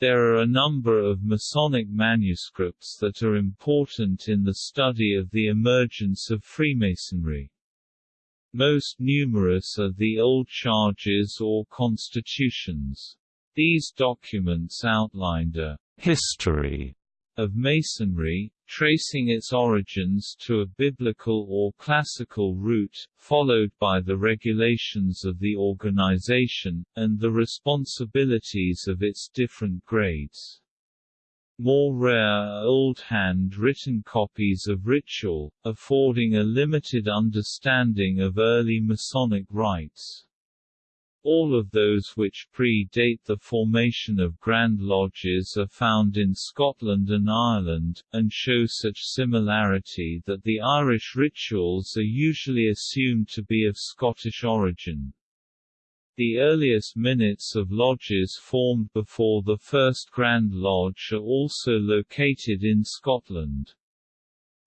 There are a number of Masonic manuscripts that are important in the study of the emergence of Freemasonry. Most numerous are the old charges or constitutions. These documents outlined a history of Masonry, tracing its origins to a biblical or classical route, followed by the regulations of the organization, and the responsibilities of its different grades. More rare are old hand-written copies of ritual, affording a limited understanding of early Masonic rites. All of those which predate the formation of Grand Lodges are found in Scotland and Ireland, and show such similarity that the Irish rituals are usually assumed to be of Scottish origin. The earliest minutes of lodges formed before the first Grand Lodge are also located in Scotland.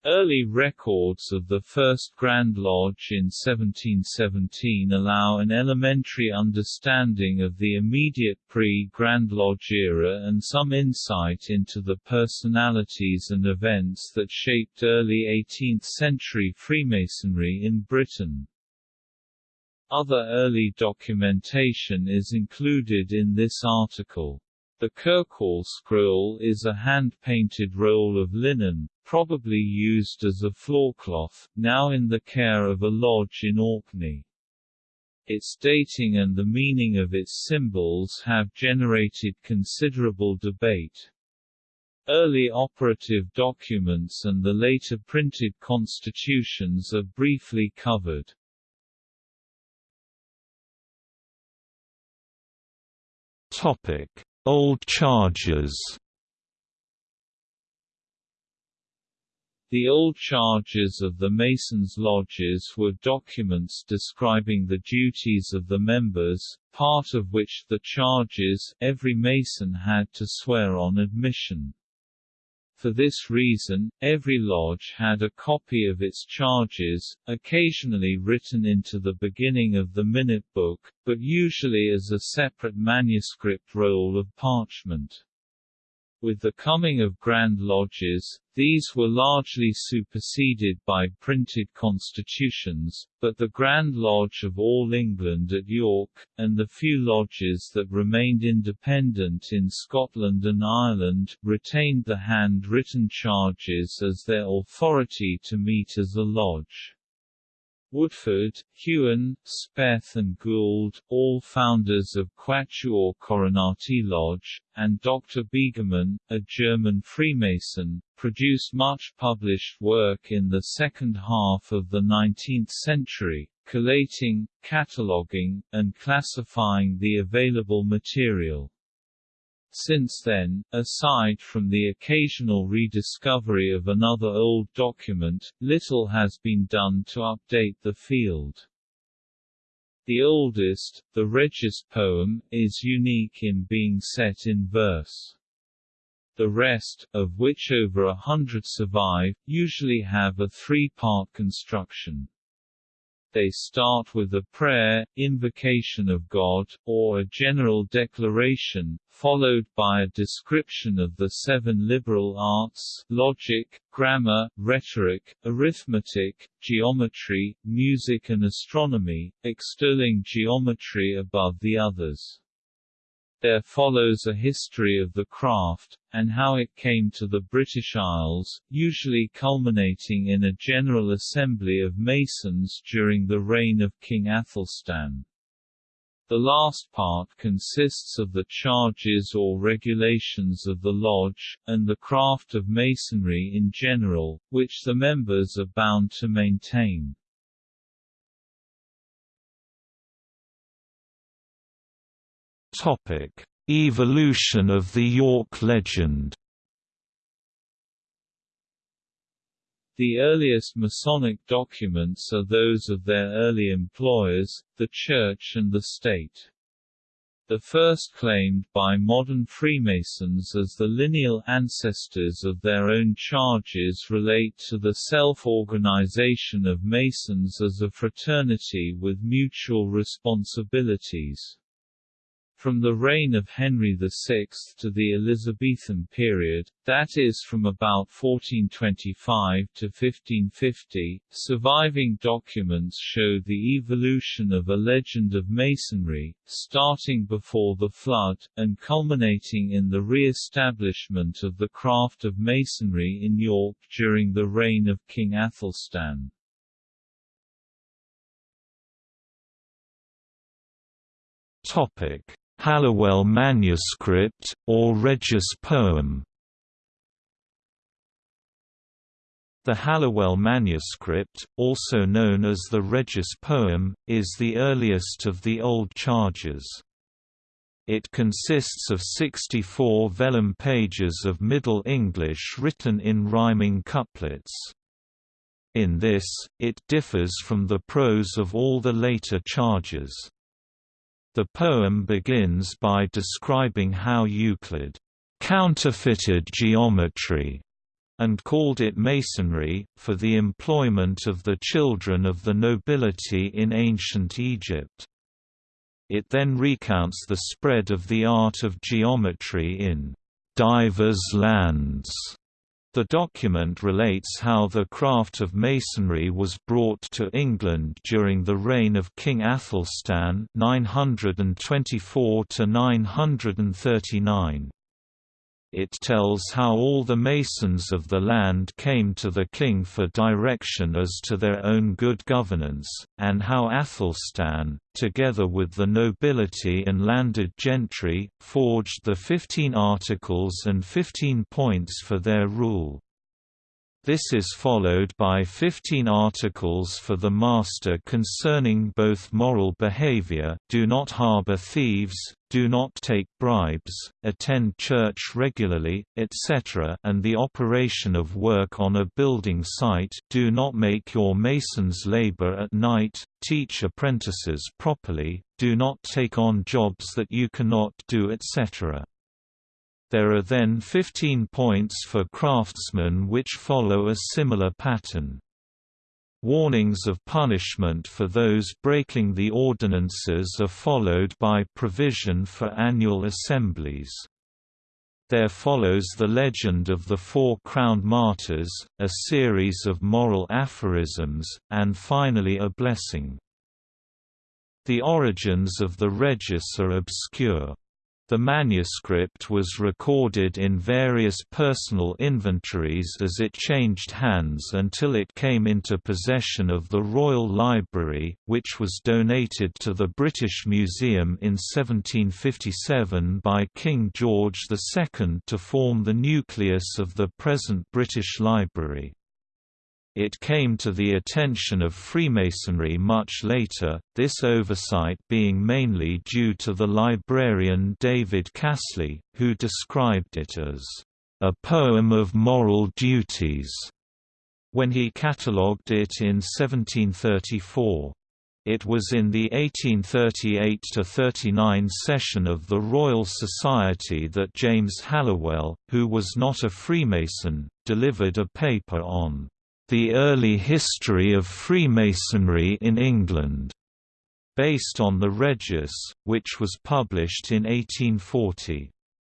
Early records of the first Grand Lodge in 1717 allow an elementary understanding of the immediate pre-Grand Lodge era and some insight into the personalities and events that shaped early 18th-century Freemasonry in Britain. Other early documentation is included in this article. The Kirkwall scroll is a hand-painted roll of linen, probably used as a floorcloth, now in the care of a lodge in Orkney. Its dating and the meaning of its symbols have generated considerable debate. Early operative documents and the later printed constitutions are briefly covered. Topic: Old charges. The old charges of the Masons' lodges were documents describing the duties of the members, part of which the charges every Mason had to swear on admission. For this reason, every lodge had a copy of its charges, occasionally written into the beginning of the minute book, but usually as a separate manuscript roll of parchment. With the coming of Grand Lodges, these were largely superseded by printed constitutions, but the Grand Lodge of All England at York, and the few lodges that remained independent in Scotland and Ireland, retained the hand-written charges as their authority to meet as a lodge. Woodford, Hughan, Speth and Gould, all founders of Quatuor Coronati Lodge, and Dr. Begemann, a German Freemason, produced much published work in the second half of the 19th century, collating, cataloguing, and classifying the available material. Since then, aside from the occasional rediscovery of another old document, little has been done to update the field. The oldest, the Regius poem, is unique in being set in verse. The rest, of which over a hundred survive, usually have a three-part construction. They start with a prayer, invocation of God, or a general declaration, followed by a description of the seven liberal arts logic, grammar, rhetoric, arithmetic, geometry, music and astronomy, extolling geometry above the others. There follows a history of the craft, and how it came to the British Isles, usually culminating in a general assembly of Masons during the reign of King Athelstan. The last part consists of the charges or regulations of the lodge, and the craft of Masonry in general, which the members are bound to maintain. Topic: Evolution of the York legend. The earliest Masonic documents are those of their early employers, the Church and the State. The first claimed by modern Freemasons as the lineal ancestors of their own charges relate to the self-organization of Masons as a fraternity with mutual responsibilities. From the reign of Henry VI to the Elizabethan period, that is from about 1425 to 1550, surviving documents show the evolution of a legend of Masonry, starting before the Flood, and culminating in the re-establishment of the craft of Masonry in York during the reign of King Athelstan. Topic Halliwell manuscript, or Regius poem The Halliwell manuscript, also known as the Regius poem, is the earliest of the old charges. It consists of 64 vellum pages of Middle English written in rhyming couplets. In this, it differs from the prose of all the later charges. The poem begins by describing how Euclid counterfeited geometry and called it masonry, for the employment of the children of the nobility in ancient Egypt. It then recounts the spread of the art of geometry in divers lands the document relates how the craft of masonry was brought to England during the reign of King Athelstan 924 939. It tells how all the masons of the land came to the king for direction as to their own good governance, and how Athelstan, together with the nobility and landed gentry, forged the Fifteen Articles and Fifteen Points for their rule. This is followed by 15 articles for the Master concerning both moral behavior do not harbor thieves, do not take bribes, attend church regularly, etc. and the operation of work on a building site do not make your masons labor at night, teach apprentices properly, do not take on jobs that you cannot do etc. There are then 15 points for craftsmen which follow a similar pattern. Warnings of punishment for those breaking the ordinances are followed by provision for annual assemblies. There follows the legend of the Four Crowned Martyrs, a series of moral aphorisms, and finally a blessing. The origins of the Regius are obscure. The manuscript was recorded in various personal inventories as it changed hands until it came into possession of the Royal Library, which was donated to the British Museum in 1757 by King George II to form the nucleus of the present British Library. It came to the attention of Freemasonry much later, this oversight being mainly due to the librarian David Casley, who described it as a poem of moral duties when he catalogued it in 1734. It was in the 1838–39 session of the Royal Society that James Halliwell, who was not a Freemason, delivered a paper on the Early History of Freemasonry in England, based on the Regius, which was published in 1840.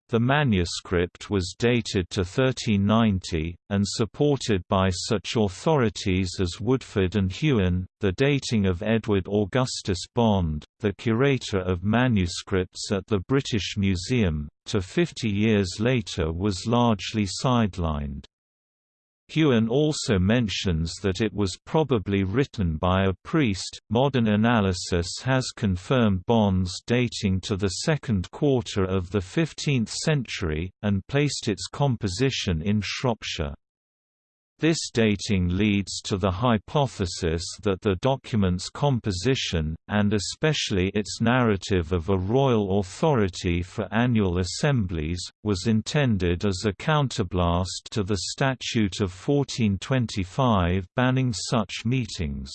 The manuscript was dated to 1390, and supported by such authorities as Woodford and Hughan. The dating of Edward Augustus Bond, the curator of manuscripts at the British Museum, to 50 years later was largely sidelined. Hughan also mentions that it was probably written by a priest. Modern analysis has confirmed Bond's dating to the second quarter of the 15th century, and placed its composition in Shropshire. This dating leads to the hypothesis that the document's composition, and especially its narrative of a royal authority for annual assemblies, was intended as a counterblast to the Statute of 1425 banning such meetings.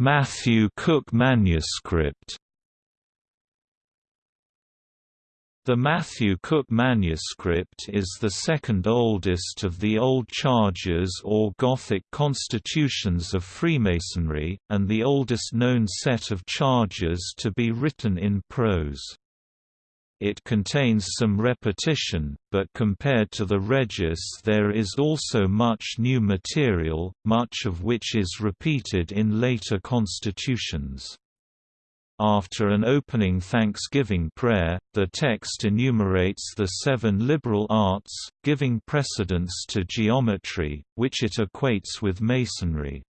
Matthew Cook manuscript The Matthew Cook manuscript is the second oldest of the Old Charges or Gothic constitutions of Freemasonry, and the oldest known set of charges to be written in prose. It contains some repetition, but compared to the Regius there is also much new material, much of which is repeated in later constitutions. After an opening thanksgiving prayer, the text enumerates the seven liberal arts, giving precedence to geometry, which it equates with masonry.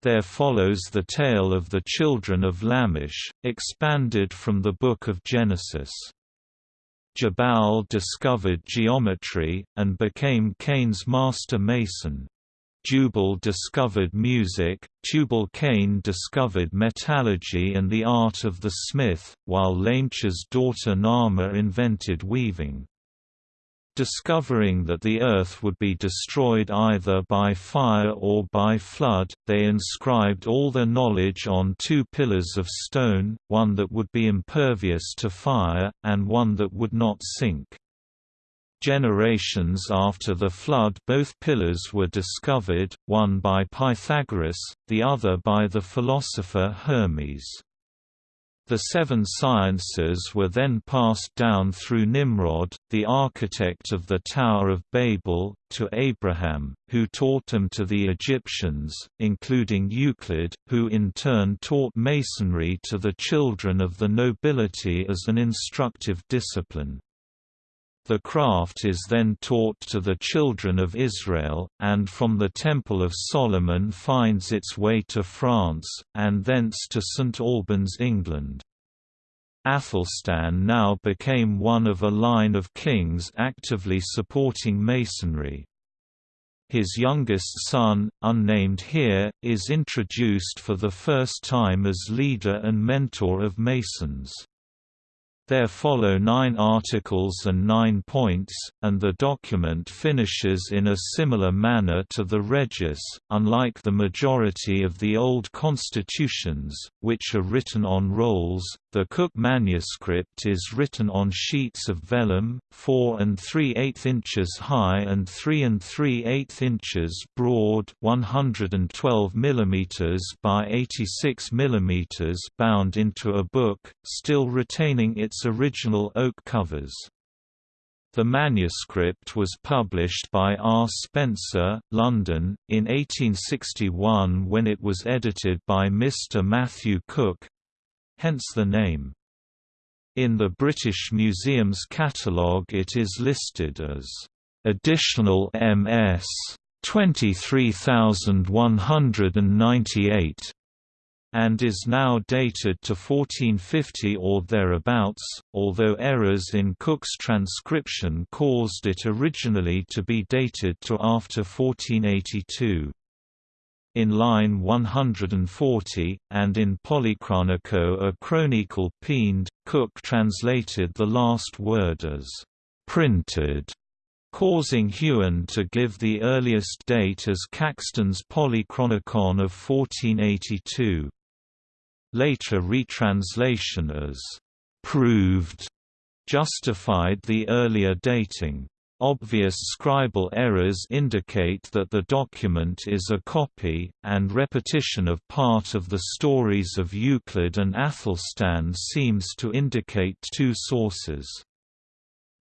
There follows the tale of the children of Lamech, expanded from the Book of Genesis. Jabal discovered geometry, and became Cain's master mason. Jubal discovered music, Tubal-Cain discovered metallurgy and the art of the smith, while Lamech's daughter Naamah invented weaving. Discovering that the earth would be destroyed either by fire or by flood, they inscribed all their knowledge on two pillars of stone, one that would be impervious to fire, and one that would not sink. Generations after the flood both pillars were discovered, one by Pythagoras, the other by the philosopher Hermes. The seven sciences were then passed down through Nimrod, the architect of the Tower of Babel, to Abraham, who taught them to the Egyptians, including Euclid, who in turn taught masonry to the children of the nobility as an instructive discipline. The craft is then taught to the children of Israel, and from the Temple of Solomon finds its way to France, and thence to St Albans England. Athelstan now became one of a line of kings actively supporting Masonry. His youngest son, unnamed here, is introduced for the first time as leader and mentor of Masons. There follow nine articles and nine points, and the document finishes in a similar manner to the Regius, unlike the majority of the old constitutions, which are written on rolls, the Cook manuscript is written on sheets of vellum, 4 and 3 8 inches high and 3 and 3 8 inches broad 112 mm by 86 mm bound into a book, still retaining its original oak covers. The manuscript was published by R. Spencer, London, in 1861 when it was edited by Mr. Matthew Cook, hence the name. In the British Museum's catalogue it is listed as additional MS 23198 and is now dated to 1450 or thereabouts, although errors in Cook's transcription caused it originally to be dated to after 1482 in line 140, and in Polychronico a chronicle peined, Cook translated the last word as «printed», causing Hughan to give the earliest date as Caxton's Polychronicon of 1482. Later retranslation as «proved» justified the earlier dating. Obvious scribal errors indicate that the document is a copy, and repetition of part of the stories of Euclid and Athelstan seems to indicate two sources.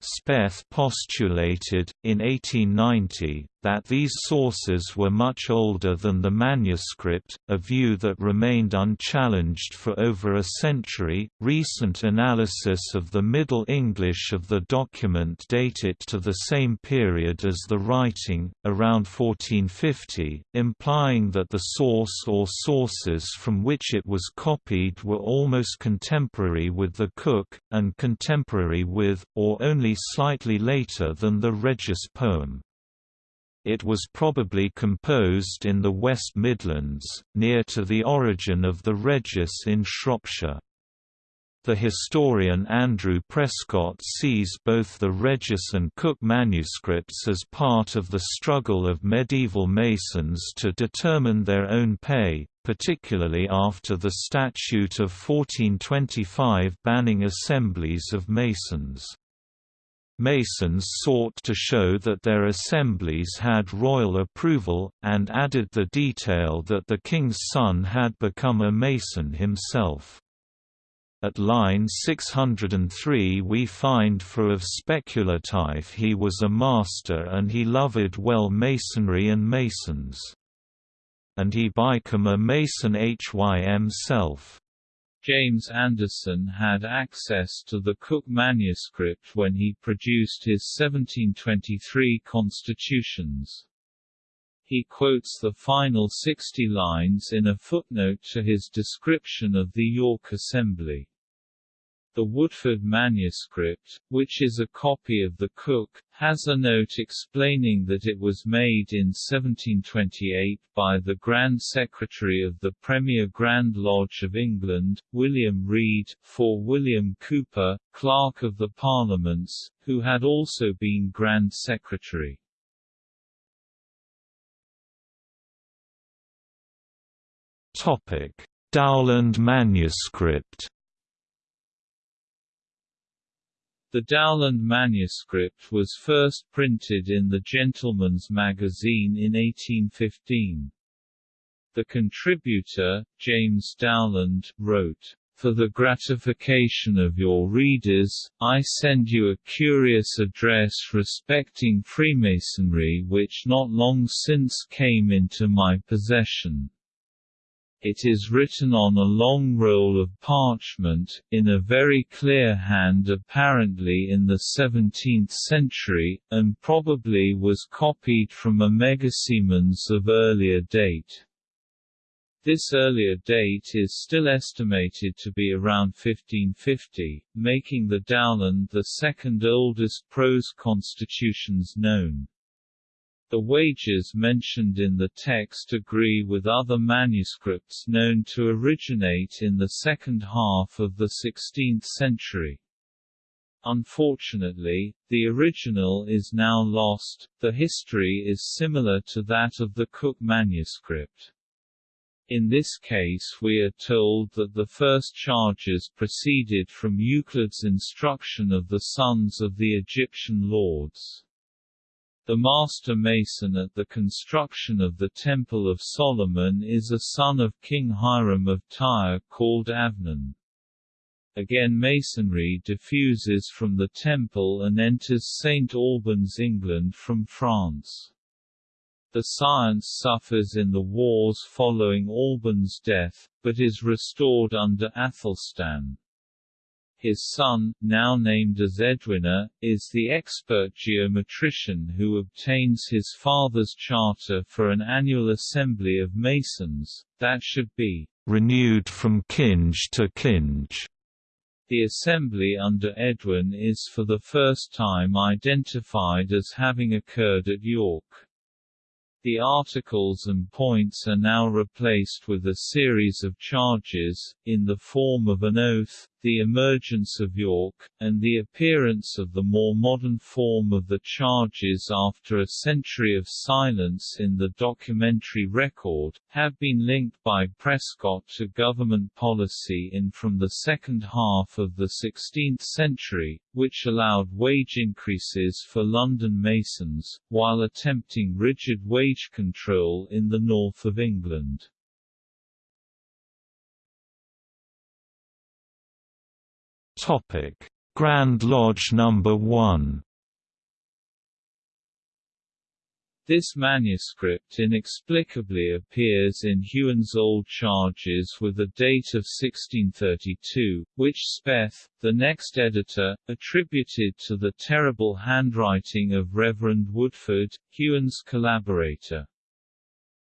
Speth postulated, in 1890, that these sources were much older than the manuscript, a view that remained unchallenged for over a century. Recent analysis of the Middle English of the document date it to the same period as the writing, around 1450, implying that the source or sources from which it was copied were almost contemporary with the Cook, and contemporary with, or only slightly later than the Regius poem. It was probably composed in the West Midlands, near to the origin of the Regius in Shropshire. The historian Andrew Prescott sees both the Regius and Cook manuscripts as part of the struggle of medieval Masons to determine their own pay, particularly after the Statute of 1425 banning assemblies of Masons. Masons sought to show that their assemblies had royal approval, and added the detail that the king's son had become a Mason himself. At line 603 we find for of speculative he was a master and he loved well masonry and masons. And he became a mason hym self. James Anderson had access to the Cook manuscript when he produced his 1723 constitutions. He quotes the final 60 lines in a footnote to his description of the York Assembly. The Woodford manuscript, which is a copy of the Cook, has a note explaining that it was made in 1728 by the Grand Secretary of the Premier Grand Lodge of England, William Reid, for William Cowper, Clerk of the Parliaments, who had also been Grand Secretary. Topic: Dowland manuscript The Dowland manuscript was first printed in the Gentleman's Magazine in 1815. The contributor, James Dowland, wrote, For the gratification of your readers, I send you a curious address respecting Freemasonry which not long since came into my possession. It is written on a long roll of parchment, in a very clear hand apparently in the 17th century, and probably was copied from a Megasimen's of earlier date. This earlier date is still estimated to be around 1550, making the Dowland the second oldest prose constitutions known. The wages mentioned in the text agree with other manuscripts known to originate in the second half of the 16th century. Unfortunately, the original is now lost. The history is similar to that of the Cook manuscript. In this case we are told that the first charges proceeded from Euclid's instruction of the sons of the Egyptian lords. The master mason at the construction of the Temple of Solomon is a son of King Hiram of Tyre called Aynon. Again masonry diffuses from the temple and enters St. Albans England from France. The science suffers in the wars following Alban's death, but is restored under Athelstan. His son, now named as Edwina, is the expert geometrician who obtains his father's charter for an annual assembly of masons, that should be renewed from kinge to kinge. The assembly under Edwin is for the first time identified as having occurred at York. The articles and points are now replaced with a series of charges, in the form of an oath, the emergence of York, and the appearance of the more modern form of the charges after a century of silence in the documentary record, have been linked by Prescott to government policy in from the second half of the 16th century, which allowed wage increases for London Masons, while attempting rigid wage control in the north of England. Topic: Grand Lodge Number 1. This manuscript inexplicably appears in Hughan's Old Charges with a date of 1632, which Speth, the next editor, attributed to the terrible handwriting of Reverend Woodford, Hughan's collaborator.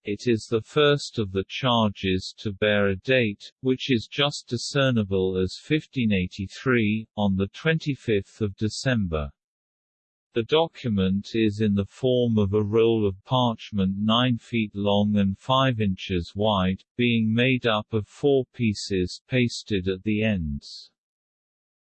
It is the first of the charges to bear a date, which is just discernible as 1583, on 25 December. The document is in the form of a roll of parchment 9 feet long and 5 inches wide, being made up of four pieces pasted at the ends.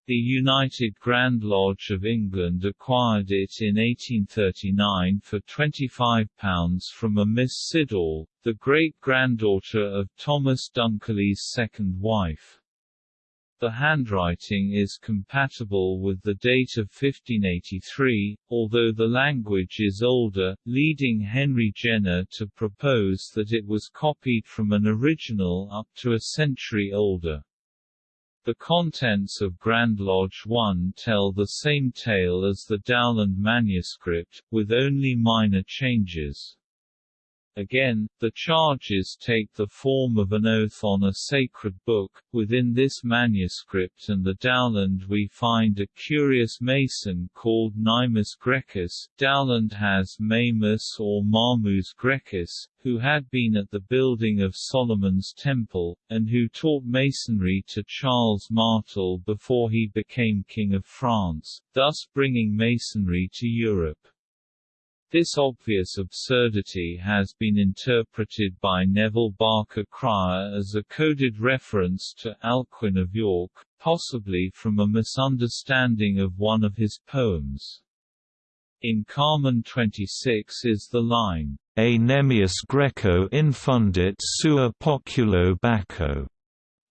The United Grand Lodge of England acquired it in 1839 for £25 from a Miss Siddall, the great-granddaughter of Thomas Dunkerley's second wife. The handwriting is compatible with the date of 1583, although the language is older, leading Henry Jenner to propose that it was copied from an original up to a century older. The contents of Grand Lodge 1 tell the same tale as the Dowland manuscript, with only minor changes. Again, the charges take the form of an oath on a sacred book. Within this manuscript and the Dowland we find a curious mason called Naimus Grecus. Dowland has Maimus or Marmus Grecus, who had been at the building of Solomon's Temple, and who taught masonry to Charles Martel before he became King of France, thus bringing masonry to Europe. This obvious absurdity has been interpreted by Neville Barker Cryer as a coded reference to Alcuin of York, possibly from a misunderstanding of one of his poems. In Carmen 26 is the line, A Nemius Greco infundit sua populo Bacco,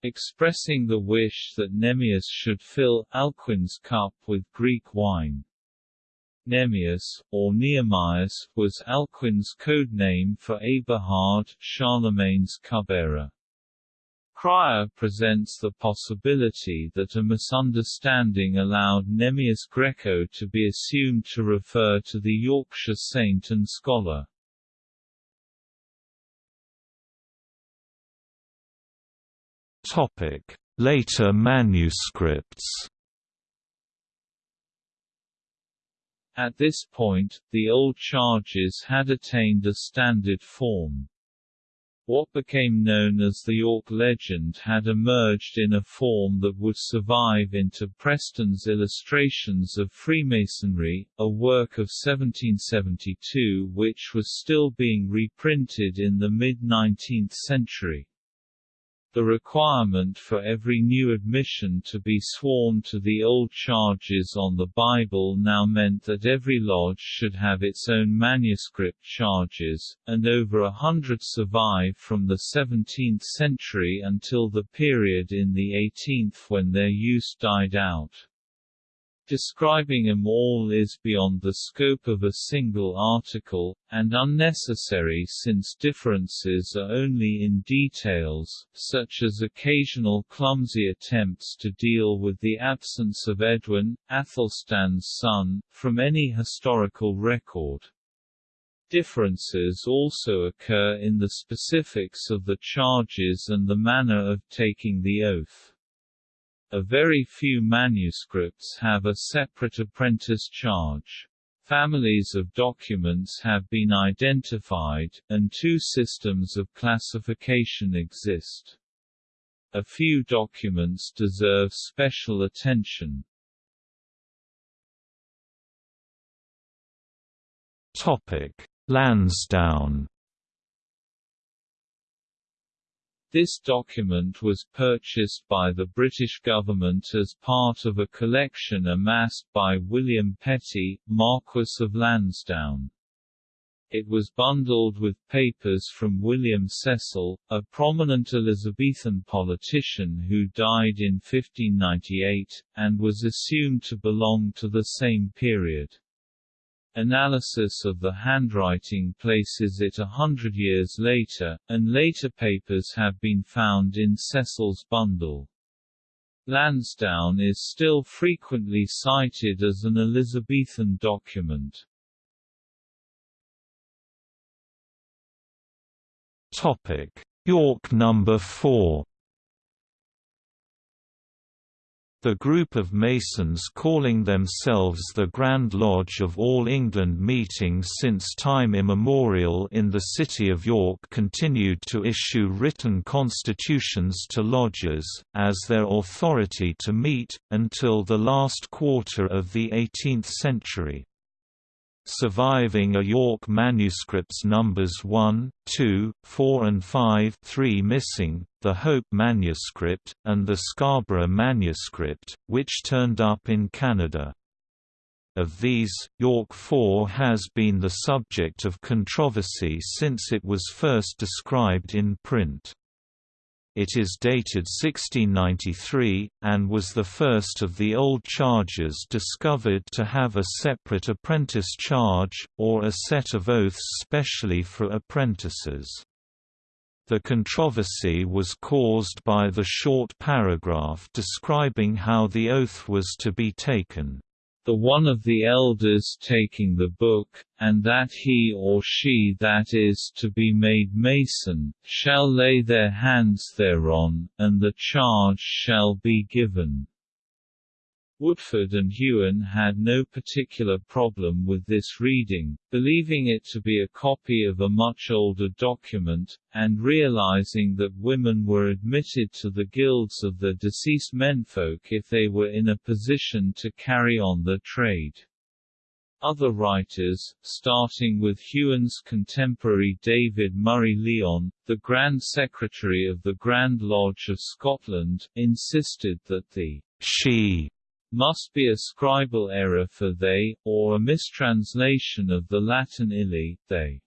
expressing the wish that Nemius should fill Alcuin's cup with Greek wine. Nemius, or Nehemias, was Alcuin's code name for Eberhard, Charlemagne's cupbearer. Cryer presents the possibility that a misunderstanding allowed Nemius Greco to be assumed to refer to the Yorkshire saint and scholar. Later manuscripts At this point, the old charges had attained a standard form. What became known as the York legend had emerged in a form that would survive into Preston's Illustrations of Freemasonry, a work of 1772 which was still being reprinted in the mid-19th century. The requirement for every new admission to be sworn to the old charges on the Bible now meant that every lodge should have its own manuscript charges, and over a hundred survive from the 17th century until the period in the 18th when their use died out. Describing them all is beyond the scope of a single article, and unnecessary since differences are only in details, such as occasional clumsy attempts to deal with the absence of Edwin, Athelstan's son, from any historical record. Differences also occur in the specifics of the charges and the manner of taking the oath. A very few manuscripts have a separate apprentice charge. Families of documents have been identified, and two systems of classification exist. A few documents deserve special attention. Topic: Lansdowne This document was purchased by the British government as part of a collection amassed by William Petty, Marquess of Lansdowne. It was bundled with papers from William Cecil, a prominent Elizabethan politician who died in 1598, and was assumed to belong to the same period. Analysis of the handwriting places it a hundred years later, and later papers have been found in Cecil's bundle. Lansdowne is still frequently cited as an Elizabethan document. Topic: York number 4 The group of Masons calling themselves the Grand Lodge of All England meeting since time immemorial in the city of York continued to issue written constitutions to lodges, as their authority to meet, until the last quarter of the 18th century. Surviving are York manuscripts numbers 1, 2, 4 and 5 3 missing, the Hope manuscript, and the Scarborough manuscript, which turned up in Canada. Of these, York 4 has been the subject of controversy since it was first described in print. It is dated 1693, and was the first of the old charges discovered to have a separate apprentice charge, or a set of oaths specially for apprentices. The controversy was caused by the short paragraph describing how the oath was to be taken the one of the elders taking the book, and that he or she that is to be made mason, shall lay their hands thereon, and the charge shall be given. Woodford and Hughan had no particular problem with this reading, believing it to be a copy of a much older document, and realizing that women were admitted to the guilds of the deceased menfolk if they were in a position to carry on the trade. Other writers, starting with Hughan's contemporary David Murray Lyon, the Grand Secretary of the Grand Lodge of Scotland, insisted that the she must be a scribal error for they, or a mistranslation of the Latin illi, they.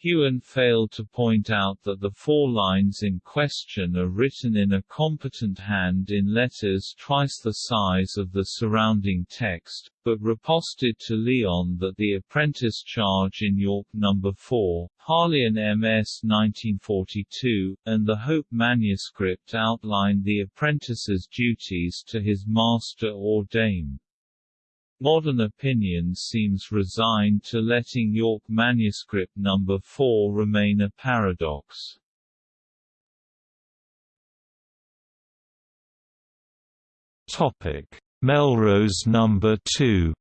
Hughan failed to point out that the four lines in question are written in a competent hand in letters twice the size of the surrounding text, but riposted to Lyon that the apprentice charge in York No. 4, Harleian MS 1942, and the Hope manuscript outlined the apprentice's duties to his master or dame. Modern opinion seems resigned to letting York manuscript number 4 remain a paradox. Topic: Melrose number 2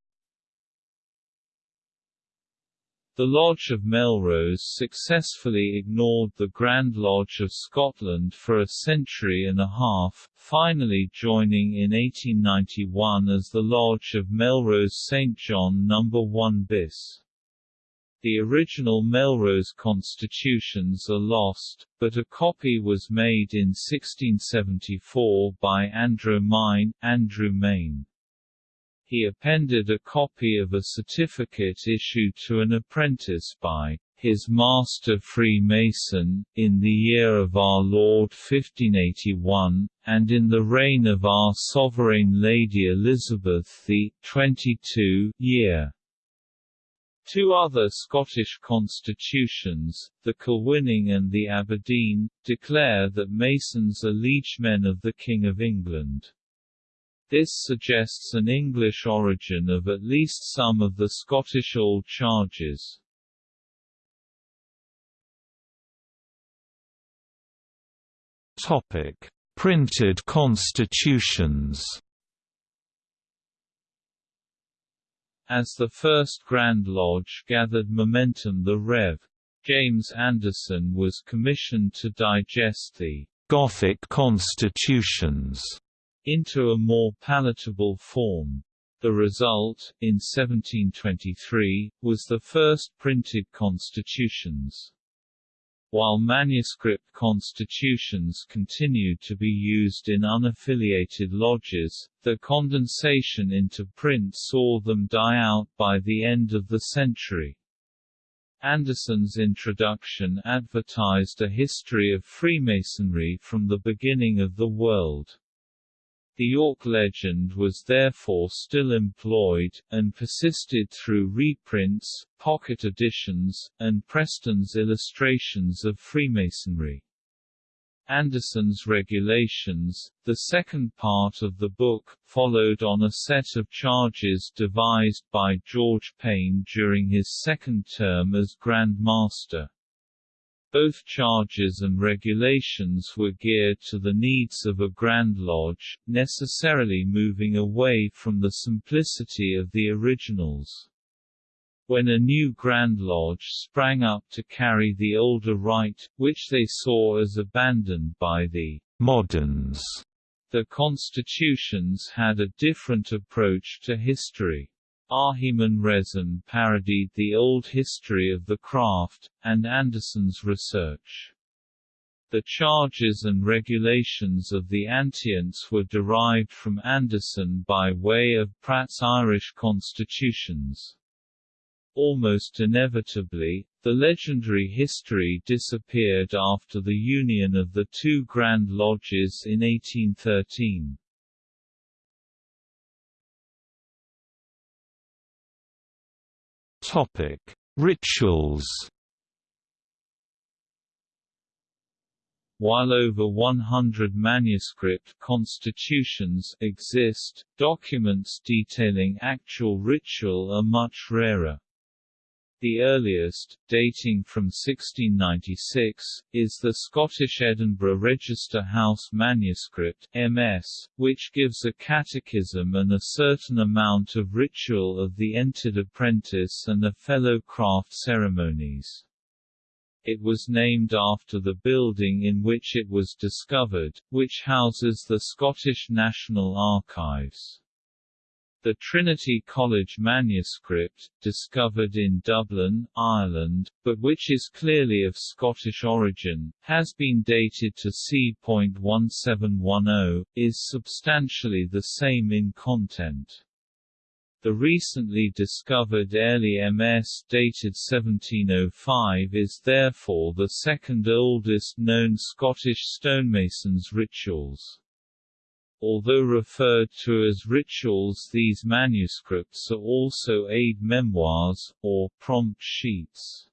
The Lodge of Melrose successfully ignored the Grand Lodge of Scotland for a century and a half, finally joining in 1891 as the Lodge of Melrose St John No. 1 bis. The original Melrose constitutions are lost, but a copy was made in 1674 by Andrew Mine, Andrew Main he appended a copy of a certificate issued to an apprentice by his master Freemason, in the year of our Lord 1581, and in the reign of our Sovereign Lady Elizabeth the 22 year. Two other Scottish constitutions, the Kilwinning and the Aberdeen, declare that Masons are liegemen of the King of England. This suggests an English origin of at least some of the Scottish old charges. Topic: Printed constitutions. As the first Grand Lodge gathered momentum the Rev. James Anderson was commissioned to digest the Gothic constitutions into a more palatable form. The result, in 1723, was the first printed constitutions. While manuscript constitutions continued to be used in unaffiliated lodges, the condensation into print saw them die out by the end of the century. Anderson's introduction advertised a history of Freemasonry from the beginning of the world. The York legend was therefore still employed, and persisted through reprints, pocket editions, and Preston's illustrations of Freemasonry. Anderson's Regulations, the second part of the book, followed on a set of charges devised by George Payne during his second term as Grand Master. Both charges and regulations were geared to the needs of a Grand Lodge, necessarily moving away from the simplicity of the originals. When a new Grand Lodge sprang up to carry the older rite, which they saw as abandoned by the moderns, the constitutions had a different approach to history. Ahiman Rezon parodied the old history of the craft, and Anderson's research. The charges and regulations of the Antients were derived from Anderson by way of Pratt's Irish constitutions. Almost inevitably, the legendary history disappeared after the union of the two Grand Lodges in 1813. Topic: Rituals. While over 100 manuscript constitutions exist, documents detailing actual ritual are much rarer. The earliest, dating from 1696, is the Scottish Edinburgh Register House Manuscript MS, which gives a catechism and a certain amount of ritual of the entered apprentice and a fellow craft ceremonies. It was named after the building in which it was discovered, which houses the Scottish National Archives. The Trinity College manuscript, discovered in Dublin, Ireland, but which is clearly of Scottish origin, has been dated to c.1710, is substantially the same in content. The recently discovered Airlie MS dated 1705 is therefore the second oldest known Scottish stonemasons' rituals. Although referred to as rituals these manuscripts are also aid memoirs, or prompt sheets.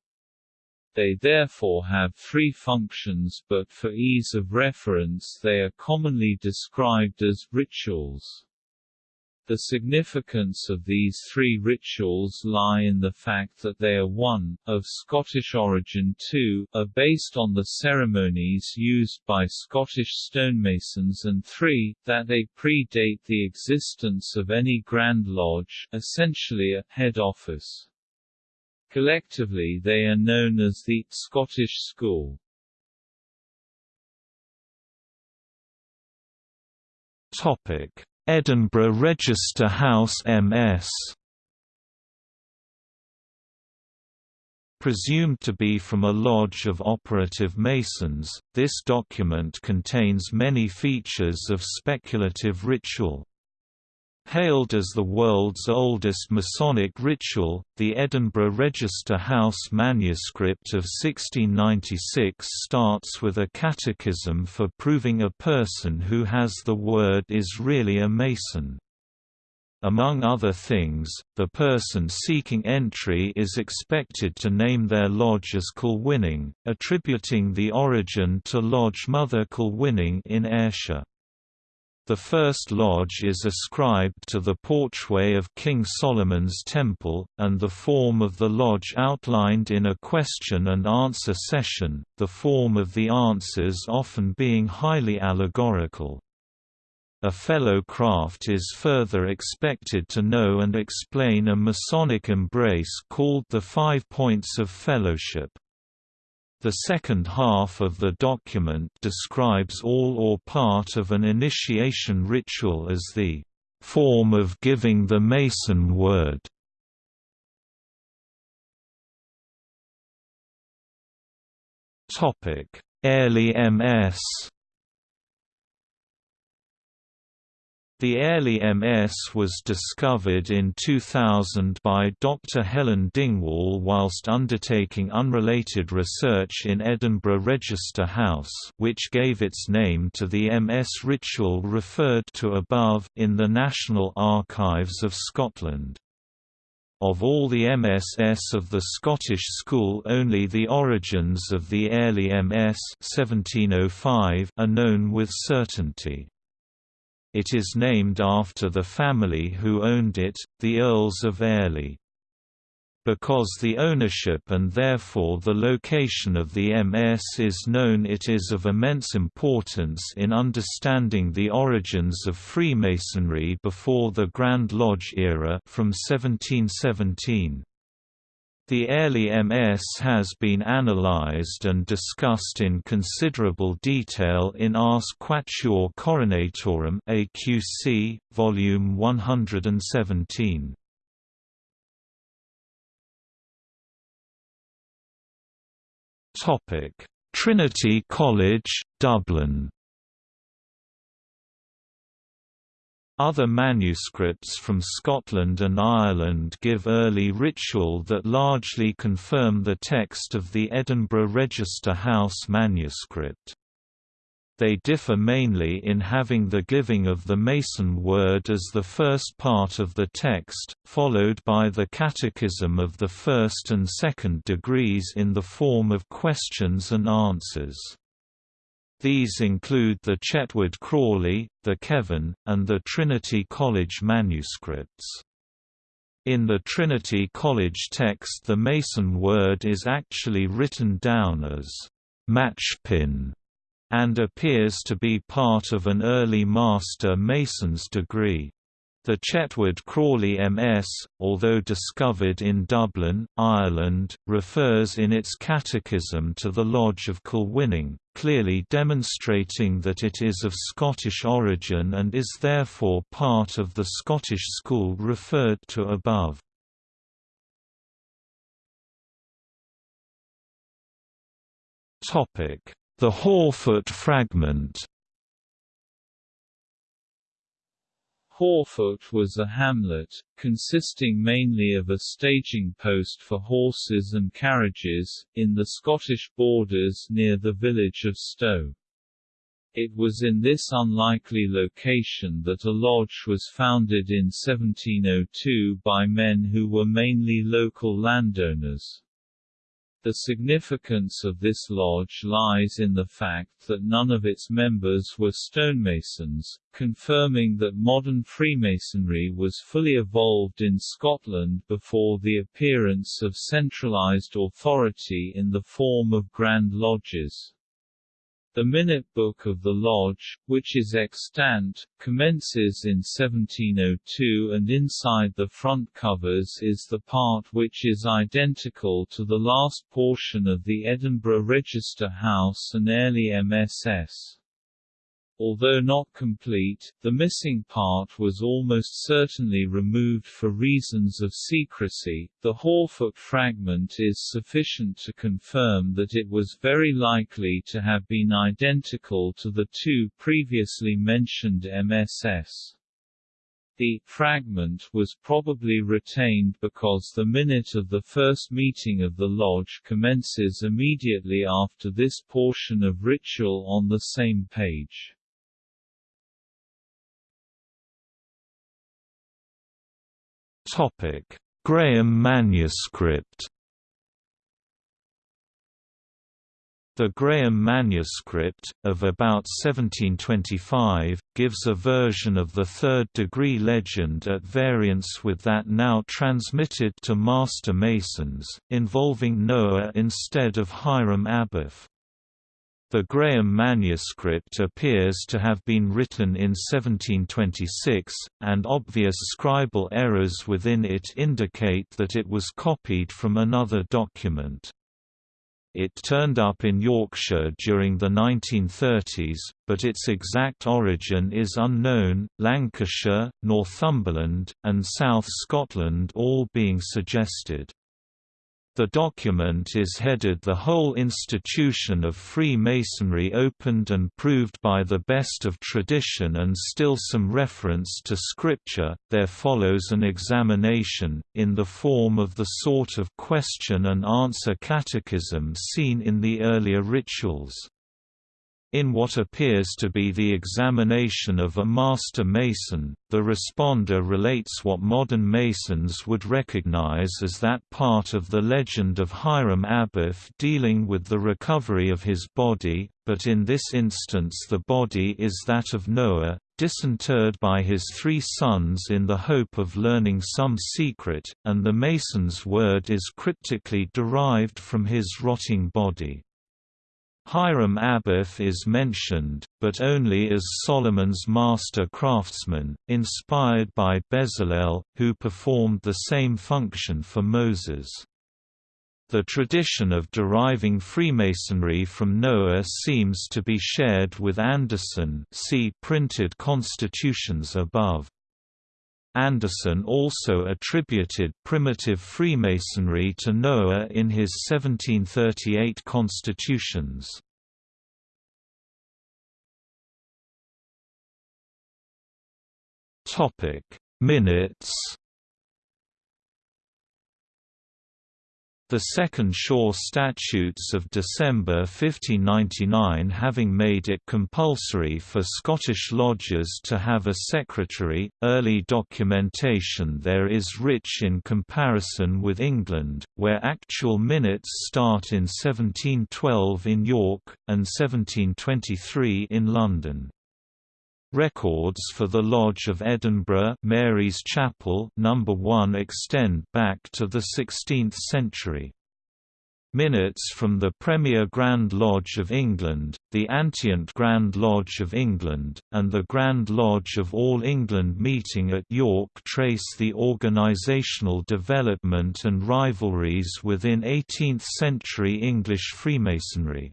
They therefore have three functions but for ease of reference they are commonly described as rituals. The significance of these three rituals lie in the fact that they are 1, of Scottish origin 2, are based on the ceremonies used by Scottish stonemasons and 3, that they predate the existence of any Grand Lodge essentially a head office. Collectively they are known as the Scottish School. Topic Edinburgh Register House MS Presumed to be from a lodge of operative Masons, this document contains many features of speculative ritual. Hailed as the world's oldest Masonic ritual, the Edinburgh Register House manuscript of 1696 starts with a catechism for proving a person who has the word is really a Mason. Among other things, the person seeking entry is expected to name their lodge as Kilwinning, attributing the origin to Lodge Mother Kilwinning in Ayrshire. The first lodge is ascribed to the porchway of King Solomon's Temple, and the form of the lodge outlined in a question and answer session, the form of the answers often being highly allegorical. A fellow craft is further expected to know and explain a Masonic embrace called the Five Points of Fellowship. The second half of the document describes all or part of an initiation ritual as the form of giving the Mason word. Topic: Airlie MS The Airlie MS was discovered in 2000 by Dr. Helen Dingwall whilst undertaking unrelated research in Edinburgh Register House which gave its name to the MS ritual referred to above, in the National Archives of Scotland. Of all the MSS of the Scottish school only the origins of the Airlie MS 1705 are known with certainty. It is named after the family who owned it, the Earls of Airlie. Because the ownership and therefore the location of the MS is known it is of immense importance in understanding the origins of Freemasonry before the Grand Lodge era from 1717. The Airlie MS has been analyzed and discussed in considerable detail in Ars Quatuor Coronatorum AQC, volume 117. Topic: Trinity College, Dublin. Other manuscripts from Scotland and Ireland give early ritual that largely confirm the text of the Edinburgh Register House manuscript. They differ mainly in having the giving of the Mason word as the first part of the text, followed by the catechism of the first and second degrees in the form of questions and answers. These include the Chetwode Crawley, the Kevan, and the Trinity College manuscripts. In the Trinity College text the Mason word is actually written down as matchpin and appears to be part of an early Master Mason's degree. The Chetwode Crawley MS, although discovered in Dublin, Ireland, refers in its catechism to the Lodge of Kilwinning, clearly demonstrating that it is of Scottish origin and is therefore part of the Scottish school referred to above. The Haughfoot fragment Haughfoot was a hamlet, consisting mainly of a staging post for horses and carriages, in the Scottish borders near the village of Stow. It was in this unlikely location that a lodge was founded in 1702 by men who were mainly local landowners. The significance of this lodge lies in the fact that none of its members were stonemasons, confirming that modern Freemasonry was fully evolved in Scotland before the appearance of centralized authority in the form of Grand Lodges. The Minute Book of the Lodge, which is extant, commences in 1702 and inside the front covers is the part which is identical to the last portion of the Edinburgh Register House and Airlie MSS. Although not complete, the missing part was almost certainly removed for reasons of secrecy. The Haughfoot fragment is sufficient to confirm that it was very likely to have been identical to the two previously mentioned MSS. The fragment was probably retained because the minute of the first meeting of the lodge commences immediately after this portion of ritual on the same page. Topic: Graham manuscript. The Graham manuscript, of about 1725, gives a version of the third-degree legend at variance with that now transmitted to Master Masons, involving Noah instead of Hiram Abiff. The Graham manuscript appears to have been written in 1726, and obvious scribal errors within it indicate that it was copied from another document. It turned up in Yorkshire during the 1930s, but its exact origin is unknown, Lancashire, Northumberland, and South Scotland all being suggested. The document is headed The whole institution of Freemasonry opened and proved by the best of tradition and still some reference to scripture. There follows an examination, in the form of the sort of question and answer catechism seen in the earlier rituals. In what appears to be the examination of a master mason, the responder relates what modern masons would recognize as that part of the legend of Hiram Abiff dealing with the recovery of his body, but in this instance the body is that of Noah, disinterred by his three sons in the hope of learning some secret, and the mason's word is cryptically derived from his rotting body. Hiram Abiff is mentioned, but only as Solomon's master craftsman, inspired by Bezalel, who performed the same function for Moses. The tradition of deriving Freemasonry from Noah seems to be shared with Anderson see printed constitutions above. Anderson also attributed primitive Freemasonry to Noah in his 1738 constitutions. Minutes The Second Shaw Statutes of December 1599 having made it compulsory for Scottish lodges to have a secretary, early documentation there is rich in comparison with England, where actual minutes start in 1712 in York, and 1723 in London. Records for the Lodge of Edinburgh Mary's Chapel number 1 extend back to the 16th century. Minutes from the Premier Grand Lodge of England, the Antient Grand Lodge of England, and the Grand Lodge of All England meeting at York trace the organisational development and rivalries within 18th-century English Freemasonry.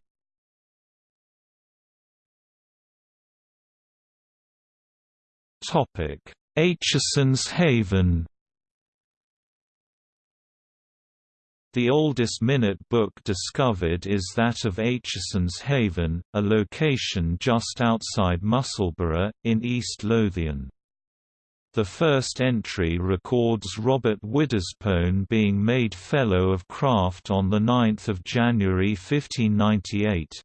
Aitchison's Haven The oldest minute book discovered is that of Aitchison's Haven, a location just outside Musselburgh, in East Lothian. The first entry records Robert Witherspoon being made Fellow of Craft on 9 January 1598.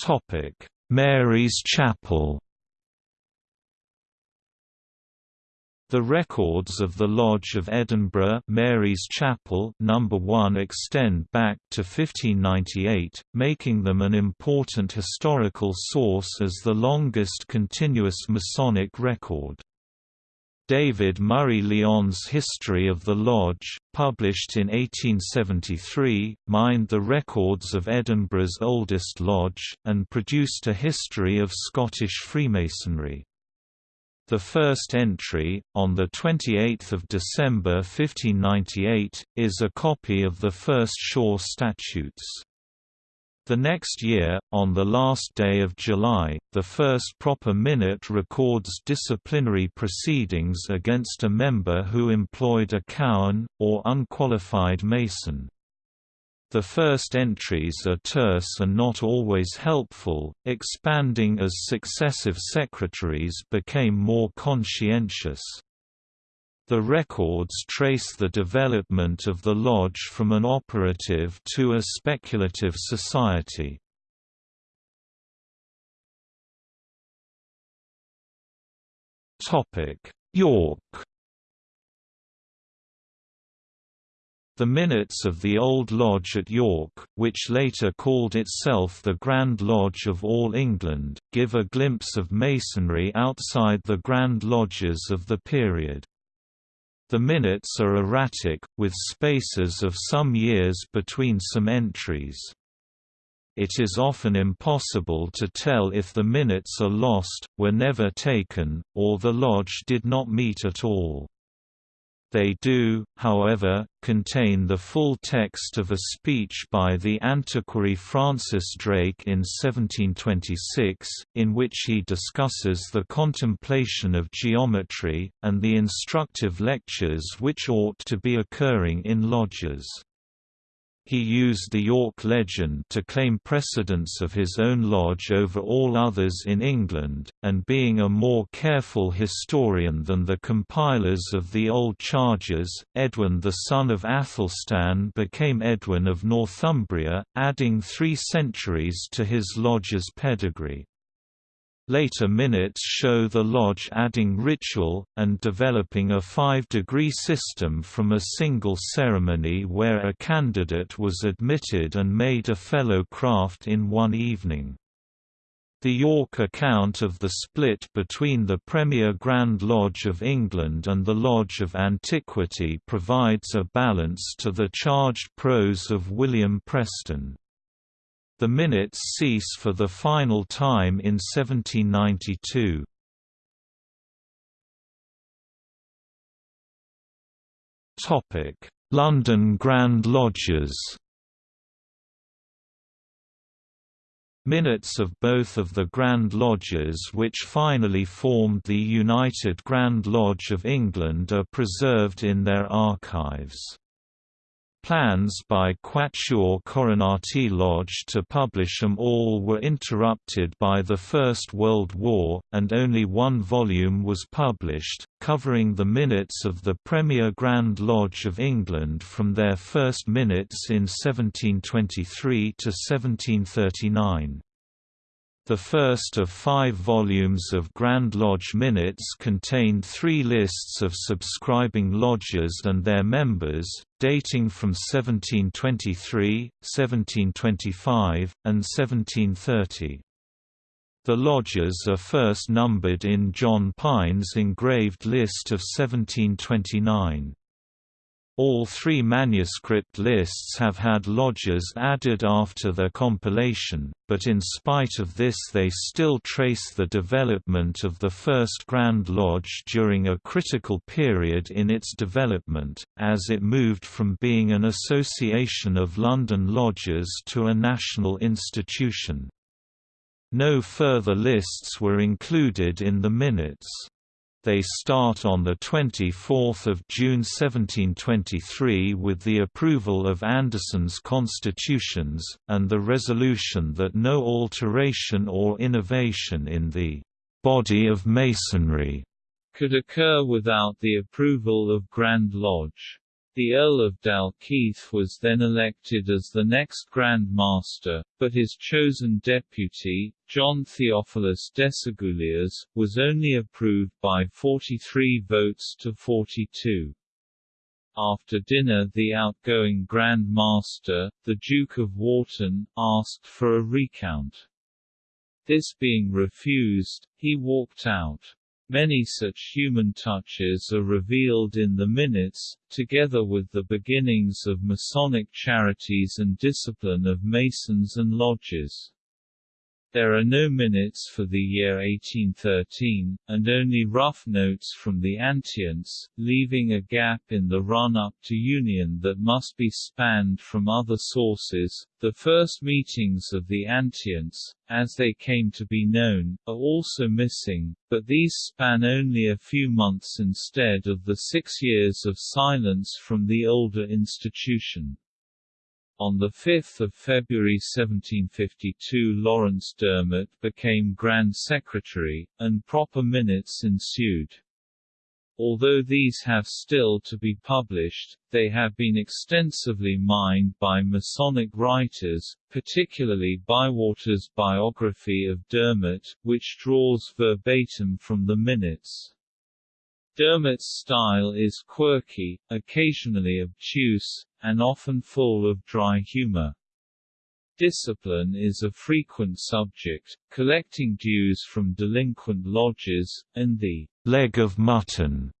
Topic: Mary's Chapel. The records of the Lodge of Edinburgh Mary's Chapel number 1 extend back to 1598, making them an important historical source as the longest continuous Masonic record. David Murray Lyon's History of the Lodge, published in 1873, mined the records of Edinburgh's oldest lodge, and produced a history of Scottish Freemasonry. The first entry, on 28 December 1598, is a copy of the first Shaw Statutes. The next year, on the last day of July, the first proper minute records disciplinary proceedings against a member who employed a cowan, or unqualified mason. The first entries are terse and not always helpful, expanding as successive secretaries became more conscientious. The records trace the development of the lodge from an operative to a speculative society. York The minutes of the Old Lodge at York, which later called itself the Grand Lodge of All England, give a glimpse of masonry outside the Grand Lodges of the period. The minutes are erratic, with spaces of some years between some entries. It is often impossible to tell if the minutes are lost, were never taken, or the lodge did not meet at all. They do, however, contain the full text of a speech by the antiquary Francis Drake in 1726, in which he discusses the contemplation of geometry, and the instructive lectures which ought to be occurring in lodges. He used the York legend to claim precedence of his own lodge over all others in England, and being a more careful historian than the compilers of the old charges, Edwin the son of Athelstan became Edwin of Northumbria, adding three centuries to his lodge's pedigree. Later minutes show the lodge adding ritual, and developing a five-degree system from a single ceremony where a candidate was admitted and made a fellow craft in one evening. The York account of the split between the Premier Grand Lodge of England and the Lodge of Antiquity provides a balance to the charged prose of William Preston. The minutes cease for the final time in 1792. London Grand Lodges Minutes of both of the Grand Lodges which finally formed the United Grand Lodge of England are preserved in their archives. Plans by Quatuor Coronati Lodge to publish them all were interrupted by the First World War, and only one volume was published, covering the minutes of the Premier Grand Lodge of England from their first minutes in 1723 to 1739. The first of five volumes of Grand Lodge Minutes contained three lists of subscribing lodges and their members, dating from 1723, 1725, and 1730. The lodges are first numbered in John Pine's engraved list of 1729. All three manuscript lists have had lodges added after their compilation, but in spite of this they still trace the development of the First Grand Lodge during a critical period in its development, as it moved from being an association of London lodges to a national institution. No further lists were included in the minutes. They start on 24 June 1723 with the approval of Anderson's constitutions, and the resolution that no alteration or innovation in the «body of Masonry» could occur without the approval of Grand Lodge. The Earl of Dalkeith was then elected as the next Grand Master, but his chosen deputy, John Theophilus Desaguliers, was only approved by 43 votes to 42. After dinner the outgoing Grand Master, the Duke of Wharton, asked for a recount. This being refused, he walked out. Many such human touches are revealed in the minutes, together with the beginnings of Masonic charities and discipline of Masons and lodges. There are no minutes for the year 1813, and only rough notes from the Antients, leaving a gap in the run-up to Union that must be spanned from other sources. The first meetings of the Antients, as they came to be known, are also missing, but these span only a few months instead of the six years of silence from the older institution. On 5 February 1752 Laurence Dermott became Grand Secretary, and proper minutes ensued. Although these have still to be published, they have been extensively mined by Masonic writers, particularly Bywater's biography of Dermott, which draws verbatim from the minutes. Dermott's style is quirky, occasionally obtuse, and often full of dry humor. Discipline is a frequent subject, collecting dues from delinquent lodges, and the leg of mutton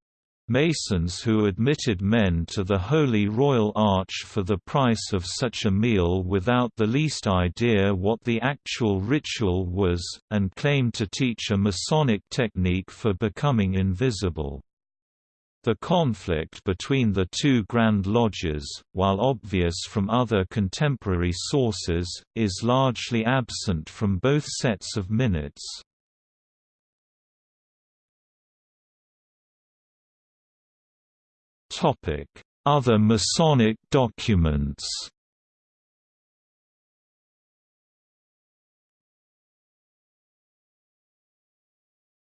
Masons who admitted men to the Holy Royal Arch for the price of such a meal without the least idea what the actual ritual was, and claimed to teach a Masonic technique for becoming invisible. The conflict between the two Grand Lodges, while obvious from other contemporary sources, is largely absent from both sets of minutes. Other Masonic documents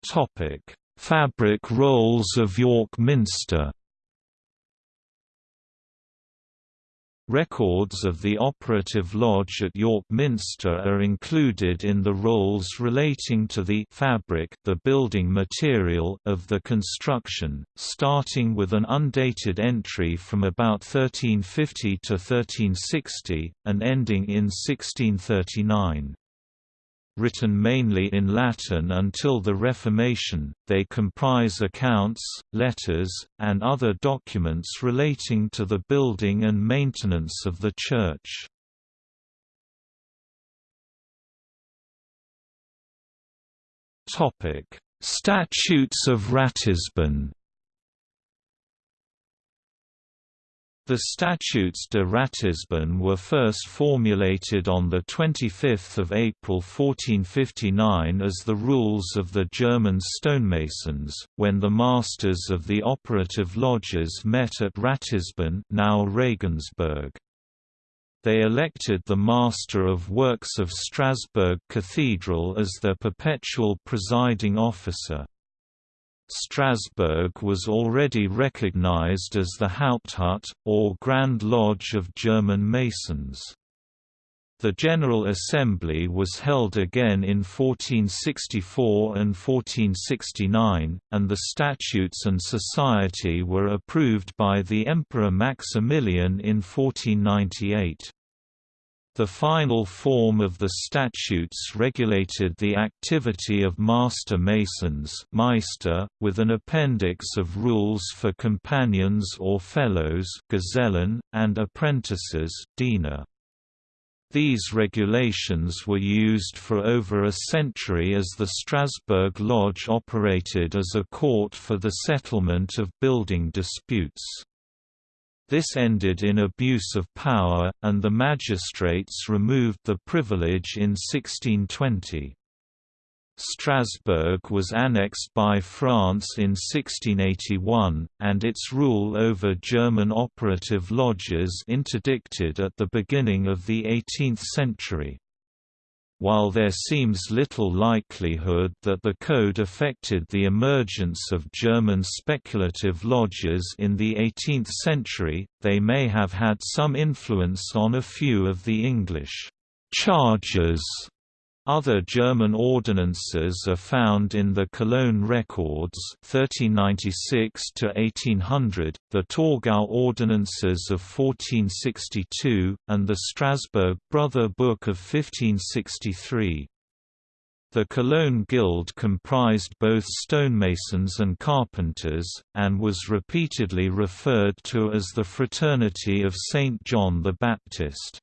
Topic Fabric rolls of York Minster Records of the operative lodge at York Minster are included in the rolls relating to the fabric the building material of the construction, starting with an undated entry from about 1350 to 1360, and ending in 1639. Written mainly in Latin until the Reformation, they comprise accounts, letters, and other documents relating to the building and maintenance of the church. Statutes of Ratisbon The Statutes de Ratisbonne were first formulated on 25 April 1459 as the rules of the German stonemasons, when the masters of the operative lodges met at Ratisbonne now Regensburg. They elected the Master of Works of Strasbourg Cathedral as their perpetual presiding officer. Strasbourg was already recognized as the Haupthut, or Grand Lodge of German Masons. The General Assembly was held again in 1464 and 1469, and the statutes and society were approved by the Emperor Maximilian in 1498. The final form of the statutes regulated the activity of master masons Meister, with an appendix of rules for companions or fellows Gesellen, and apprentices Diener. These regulations were used for over a century as the Strasbourg Lodge operated as a court for the settlement of building disputes. This ended in abuse of power, and the magistrates removed the privilege in 1620. Strasbourg was annexed by France in 1681, and its rule over German operative lodges interdicted at the beginning of the 18th century. While there seems little likelihood that the code affected the emergence of German speculative lodges in the 18th century, they may have had some influence on a few of the English charges other German ordinances are found in the Cologne Records 1396 1800, the Torgau Ordinances of 1462, and the Strasbourg Brother Book of 1563. The Cologne Guild comprised both stonemasons and carpenters, and was repeatedly referred to as the Fraternity of St. John the Baptist.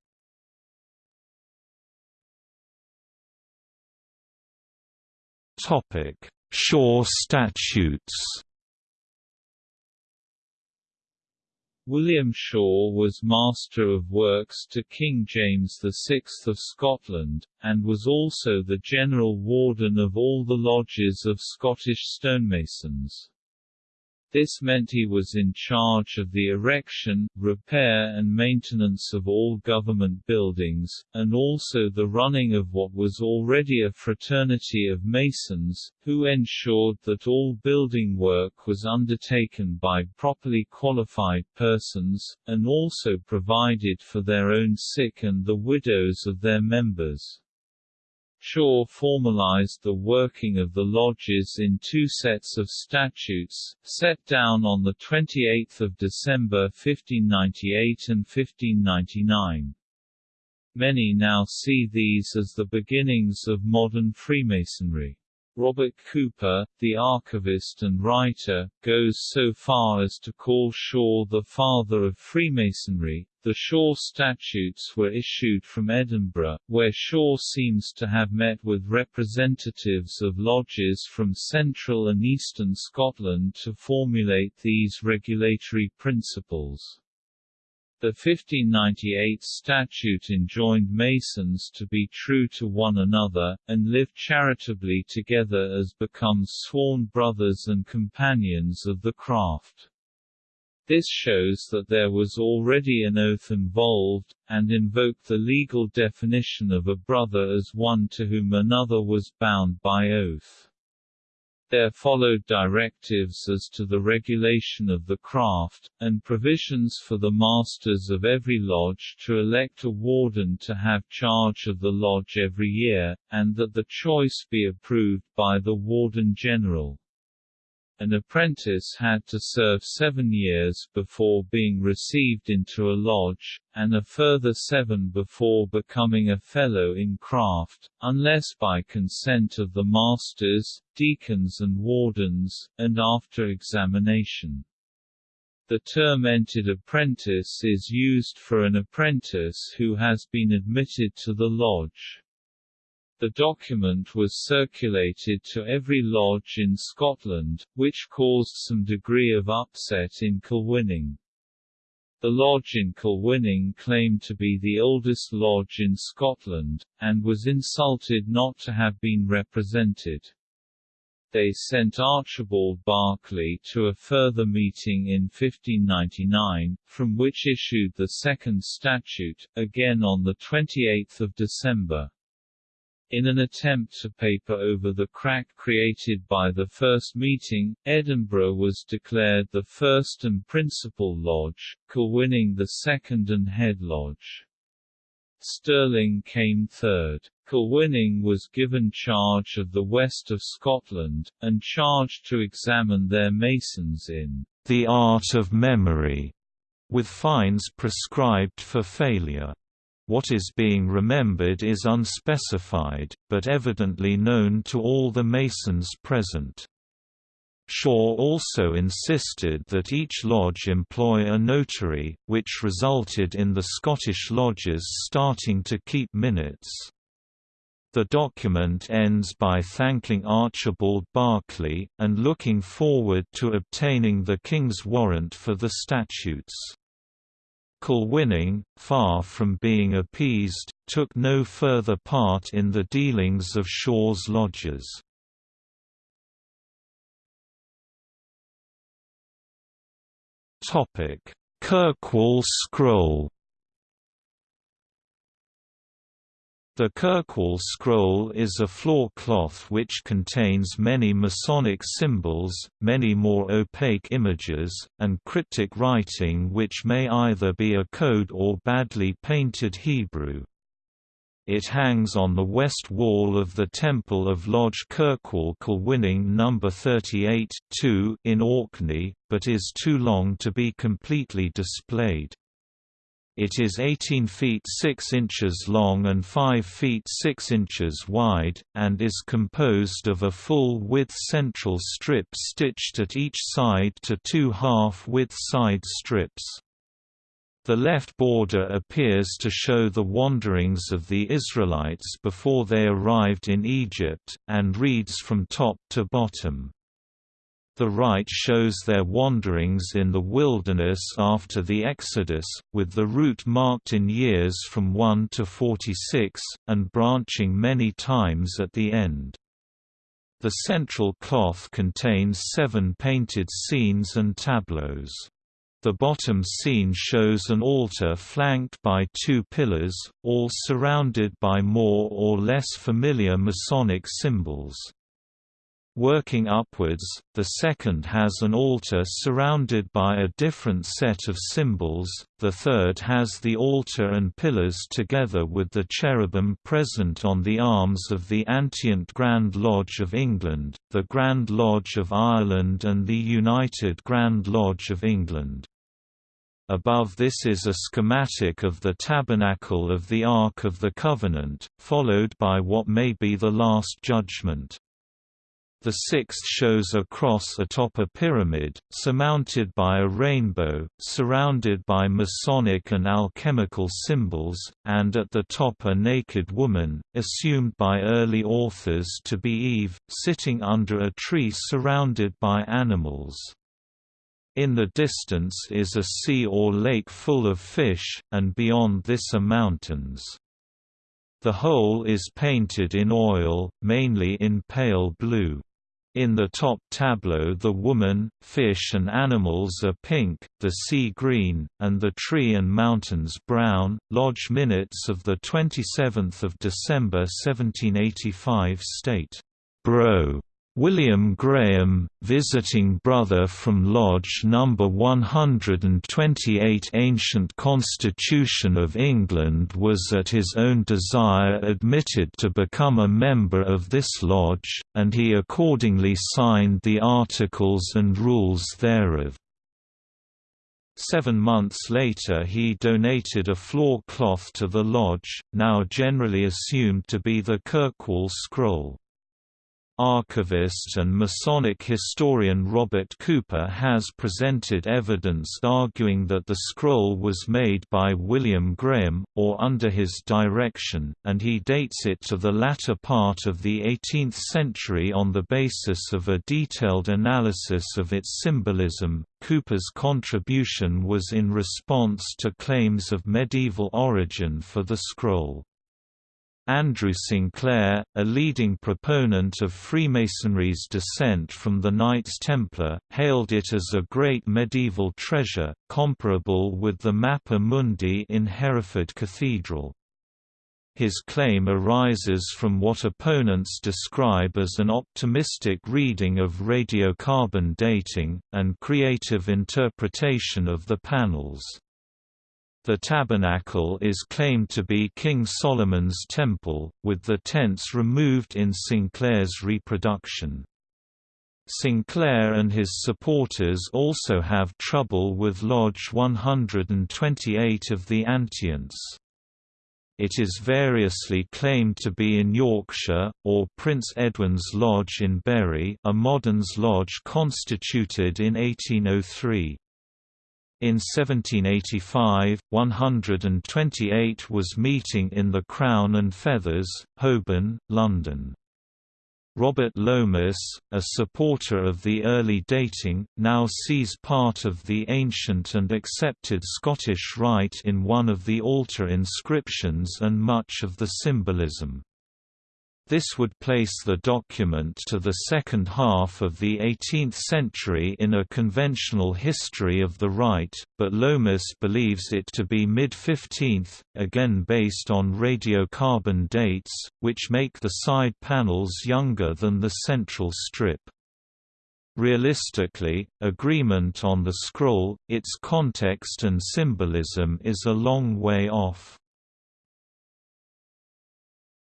Topic: Shaw Statutes. William Shaw was Master of Works to King James VI of Scotland, and was also the General Warden of all the lodges of Scottish stonemasons. This meant he was in charge of the erection, repair and maintenance of all government buildings, and also the running of what was already a fraternity of masons, who ensured that all building work was undertaken by properly qualified persons, and also provided for their own sick and the widows of their members. Shaw formalized the working of the lodges in two sets of statutes, set down on 28 December 1598 and 1599. Many now see these as the beginnings of modern Freemasonry. Robert Cooper, the archivist and writer, goes so far as to call Shaw the father of Freemasonry. The Shaw Statutes were issued from Edinburgh, where Shaw seems to have met with representatives of lodges from central and eastern Scotland to formulate these regulatory principles. The 1598 statute enjoined Masons to be true to one another, and live charitably together as becomes sworn brothers and companions of the craft. This shows that there was already an oath involved, and invoked the legal definition of a brother as one to whom another was bound by oath. There followed directives as to the regulation of the craft, and provisions for the masters of every lodge to elect a warden to have charge of the lodge every year, and that the choice be approved by the warden general. An apprentice had to serve seven years before being received into a lodge, and a further seven before becoming a fellow in craft, unless by consent of the masters, deacons and wardens, and after examination. The term entered apprentice is used for an apprentice who has been admitted to the lodge. The document was circulated to every lodge in Scotland, which caused some degree of upset in Kilwinning. The lodge in Kilwinning claimed to be the oldest lodge in Scotland, and was insulted not to have been represented. They sent Archibald Barclay to a further meeting in 1599, from which issued the second statute, again on 28 December. In an attempt to paper over the crack created by the first meeting, Edinburgh was declared the first and principal lodge, Kilwinning the second and head lodge. Stirling came third. Kilwinning was given charge of the west of Scotland, and charged to examine their masons in the art of memory, with fines prescribed for failure. What is being remembered is unspecified, but evidently known to all the Masons present. Shaw also insisted that each lodge employ a notary, which resulted in the Scottish lodges starting to keep minutes. The document ends by thanking Archibald Barclay, and looking forward to obtaining the King's warrant for the statutes. Kilwinning, far from being appeased, took no further part in the dealings of Shaw's lodges. Kirkwall scroll The Kirkwall scroll is a floor cloth which contains many Masonic symbols, many more opaque images, and cryptic writing which may either be a code or badly painted Hebrew. It hangs on the west wall of the Temple of Lodge Kirkwall Kilwinning No. 38 in Orkney, but is too long to be completely displayed. It is 18 feet 6 inches long and 5 feet 6 inches wide, and is composed of a full-width central strip stitched at each side to two half-width side strips. The left border appears to show the wanderings of the Israelites before they arrived in Egypt, and reads from top to bottom. The right shows their wanderings in the wilderness after the Exodus, with the route marked in years from 1 to 46, and branching many times at the end. The central cloth contains seven painted scenes and tableaus. The bottom scene shows an altar flanked by two pillars, all surrounded by more or less familiar Masonic symbols. Working upwards, the second has an altar surrounded by a different set of symbols, the third has the altar and pillars together with the cherubim present on the arms of the Antient Grand Lodge of England, the Grand Lodge of Ireland and the United Grand Lodge of England. Above this is a schematic of the Tabernacle of the Ark of the Covenant, followed by what may be the Last Judgment. The sixth shows a cross atop a pyramid, surmounted by a rainbow, surrounded by Masonic and alchemical symbols, and at the top a naked woman, assumed by early authors to be Eve, sitting under a tree surrounded by animals. In the distance is a sea or lake full of fish, and beyond this are mountains. The whole is painted in oil, mainly in pale blue. In the top tableau the woman, fish and animals are pink, the sea green, and the tree and mountains brown. Lodge minutes of 27 December 1785 state, "'Bro. William Graham, visiting brother from Lodge No. 128 Ancient Constitution of England was at his own desire admitted to become a member of this lodge, and he accordingly signed the articles and rules thereof. Seven months later he donated a floor cloth to the lodge, now generally assumed to be the Kirkwall scroll. Archivist and Masonic historian Robert Cooper has presented evidence arguing that the scroll was made by William Graham, or under his direction, and he dates it to the latter part of the 18th century on the basis of a detailed analysis of its symbolism. Cooper's contribution was in response to claims of medieval origin for the scroll. Andrew Sinclair, a leading proponent of Freemasonry's descent from the Knights Templar, hailed it as a great medieval treasure, comparable with the Mappa Mundi in Hereford Cathedral. His claim arises from what opponents describe as an optimistic reading of radiocarbon dating, and creative interpretation of the panels. The tabernacle is claimed to be King Solomon's temple, with the tents removed in Sinclair's reproduction. Sinclair and his supporters also have trouble with Lodge 128 of the Antients. It is variously claimed to be in Yorkshire, or Prince Edwin's Lodge in Bury a Moderns Lodge constituted in 1803. In 1785, 128 was meeting in the Crown and Feathers, Holborn, London. Robert Lomas, a supporter of the early dating, now sees part of the ancient and accepted Scottish rite in one of the altar inscriptions and much of the symbolism. This would place the document to the second half of the 18th century in a conventional history of the rite, but Lomas believes it to be mid-15th, again based on radiocarbon dates, which make the side panels younger than the central strip. Realistically, agreement on the scroll, its context and symbolism is a long way off.